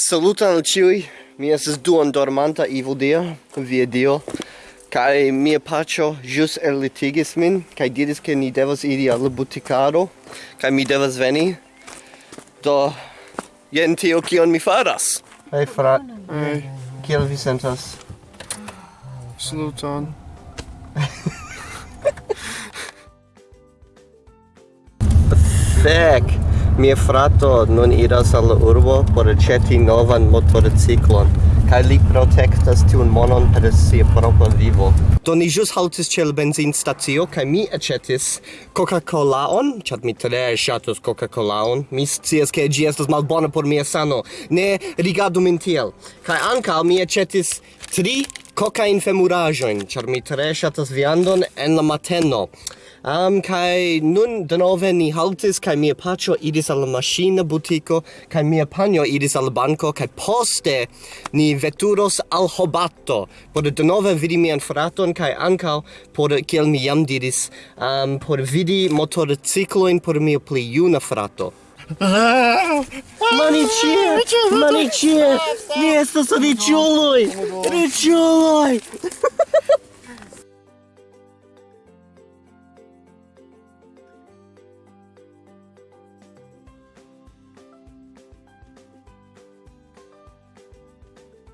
Saluton al ciui, mi estes duon dormanta ivo dia, via dio, kai mia pacio jus erlitigis min, kai diris ke ni devas iri al buticaro, kai mi devas veni, do, jen tio kion mi faras. Hei fra, hey. kiel vi sentas? Saluton. Fek! Mia frato nun iras al urbo por ceti novan motorciclon, kaj li protektas tiun monon per sia propra vivo. Do ni jus haltis ĉe la benzinstacio kaj mi aĉetis Coca-Colaon, ĉar mi tre ŝatus Coca-Colaon. Mi scias ke ĝi estas malbona por mia sano. Ne rigardu min tiel. Kaj ankaŭ mi aĉetis tri cocaine femurajoin, char mi tre shatas viandon en la mateno. Um, kai nun denove ni haltis, kai mia pacho idis alla machina butico, kai mia panio idis al banco, kai poste ni veturos al hobato, por denove vidi mian fraton, kai ankau por, kiel mi jam diris, um, por vidi motorcicloin por mia pli juna frato. Manitie! Manitie! Mjesto sa ničuloj! Ničuloj!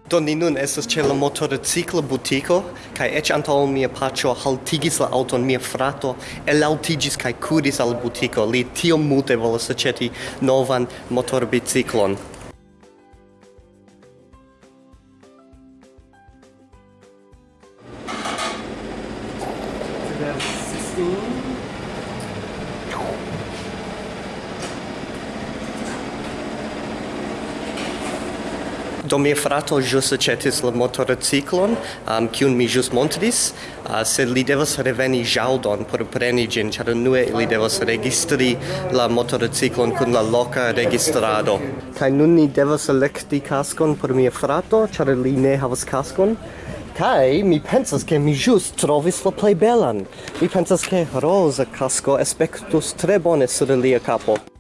Do ni nun estas ĉe la motorcikla butiko kaj eĉ antaŭ mia paĉo haltigis la aŭton mia frato elaŭtiĝis kaj kuris al butiko. Li tiom multe volas aĉeti novan motorbiciklon. Do mia frato jus acetis la motorciclon, um, cium mi jus montris, uh, sed li devas reveni jaldon por preni gin, char nue li devas registri la motorciclon kun la loca registrado. Kai nun ni devas electi cascon por mia frato, char li ne havas cascon, Kai mi pensas ke mi jus trovis la plej belan. Mi pensas ke roza casco aspektus tre bone sur lia capo.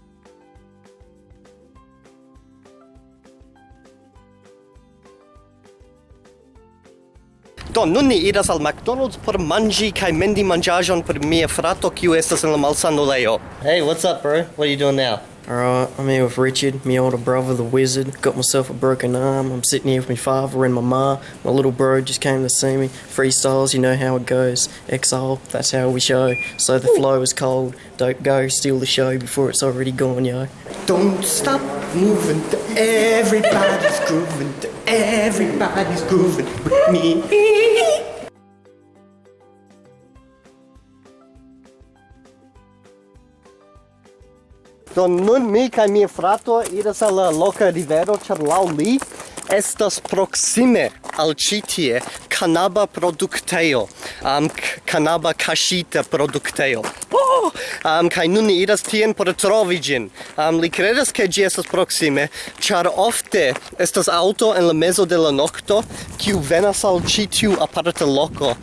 Do, nun ni iras al McDonald's por mangi kai mendi mangiajon por mia frato kiu estas en la malsanulejo. Hey, what's up, bro? What are you doing now? Alright, I'm here with Richard, my older brother, the wizard. Got myself a broken arm. I'm sitting here with my father and my ma. My little bro just came to see me. Freestyles, you know how it goes. Exile, that's how we show. So the flow is cold. Don't go steal the show before it's already gone, yo. Don't stop moving, everybody's grooving, Everybody's grooving with me. Do nun mi kaj mia frato iras al la loka rivero, ĉar laŭ li estas proksime al ĉi tie kanaba produktejo, um, kanaba kaŝita produktejo. Oh! um, kai nun ni iras tien por trovi gin um, li credas ke gi estas proxime char ofte estas auto en la mezo de la nocto kiu venas al ĉi tiu aparta loko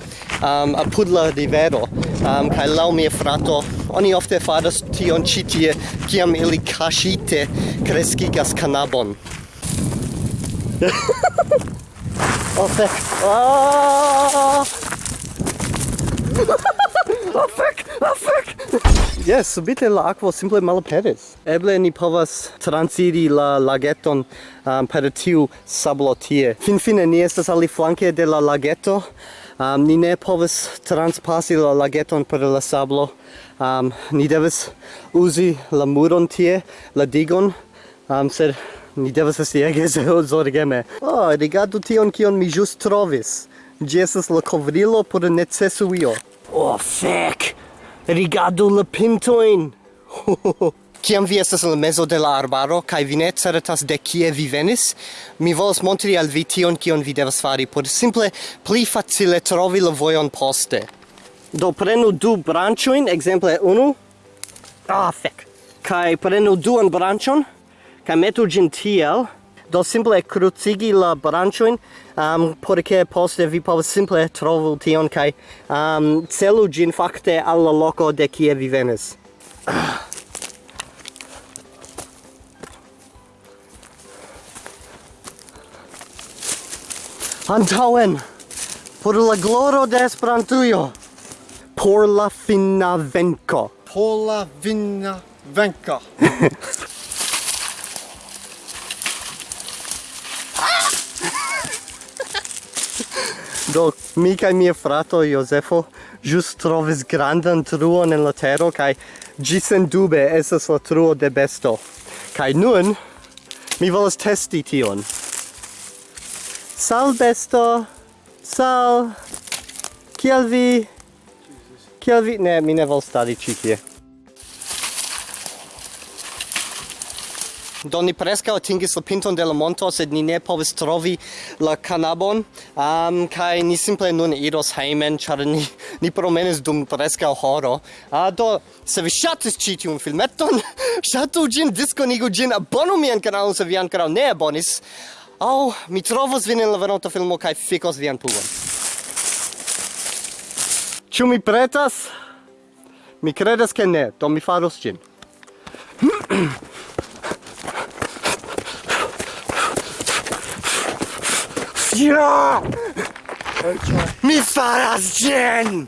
um, apud la rivero um, kai laŭ mia frato oni ofte faras tion ĉi tie kiam ili kaŝite kreskigas kanabon Oh, fuck. Oh! Oh fuck! Oh fuck! Yes, subite la aquo simple malaperis. Eble ni povas transiri la lageton um, per tiu sablo tie. Finfine ni estas aliflanke de la lageto. Um, ni ne povas transpasi la lageton per la sablo. Um, ni devas uzi la muron tie, la digon, um, sed ni devas esti ege zorgeme. Oh, rigardu tion kion mi just trovis. Gi estas la covrilo por necesuio. Oh, fec! Rigardu la pintoin! Ciam vi estas la mezo de la arbaro, kai vi ne certas de kie vi venis, mi volas montri al vi tion kion vi devas fari, por simple pli facile trovi la vojon poste. Do prenu du branchoin, exemple unu. Ah, fec! Kai prenu duan branchon, kai metu gin tiel, do simple crucigi la branchoin um, porque poste vi povas simple trovu tion kai um, celu gin fakte alla loco de kie vi venis. Antauen por la gloro de Esperantujo por la fina venko. Por la fina venko. Do, mi kaj mia frato Josefo just trovis grandan truon en la tero, kaj ĝi sendube estas la truo de besto. Kaj nun, mi volas testi tion. Sal besto, sal, kiel vi, kiel vi, ne, mi ne volas stari ĉi tie. do ni preskaŭ atingis la pinton de la monto sed ni ne povis trovi la kanabon um, kaj ni simple nun iros hejmen ĉar ni, ni promenis dum preskaŭ horo uh, do se vi ŝatis ĉi tiun filmeton ŝatu ĝin diskonigu ĝin abonu mian kanalon se vi ankoraŭ ne abonis aŭ oh, mi trovos vin en la venonta filmo kaj fikos vian pugon Ĉu mi pretas? Mi credes che ne, do mi faros ĝin. Ja! Mi faras ĝin!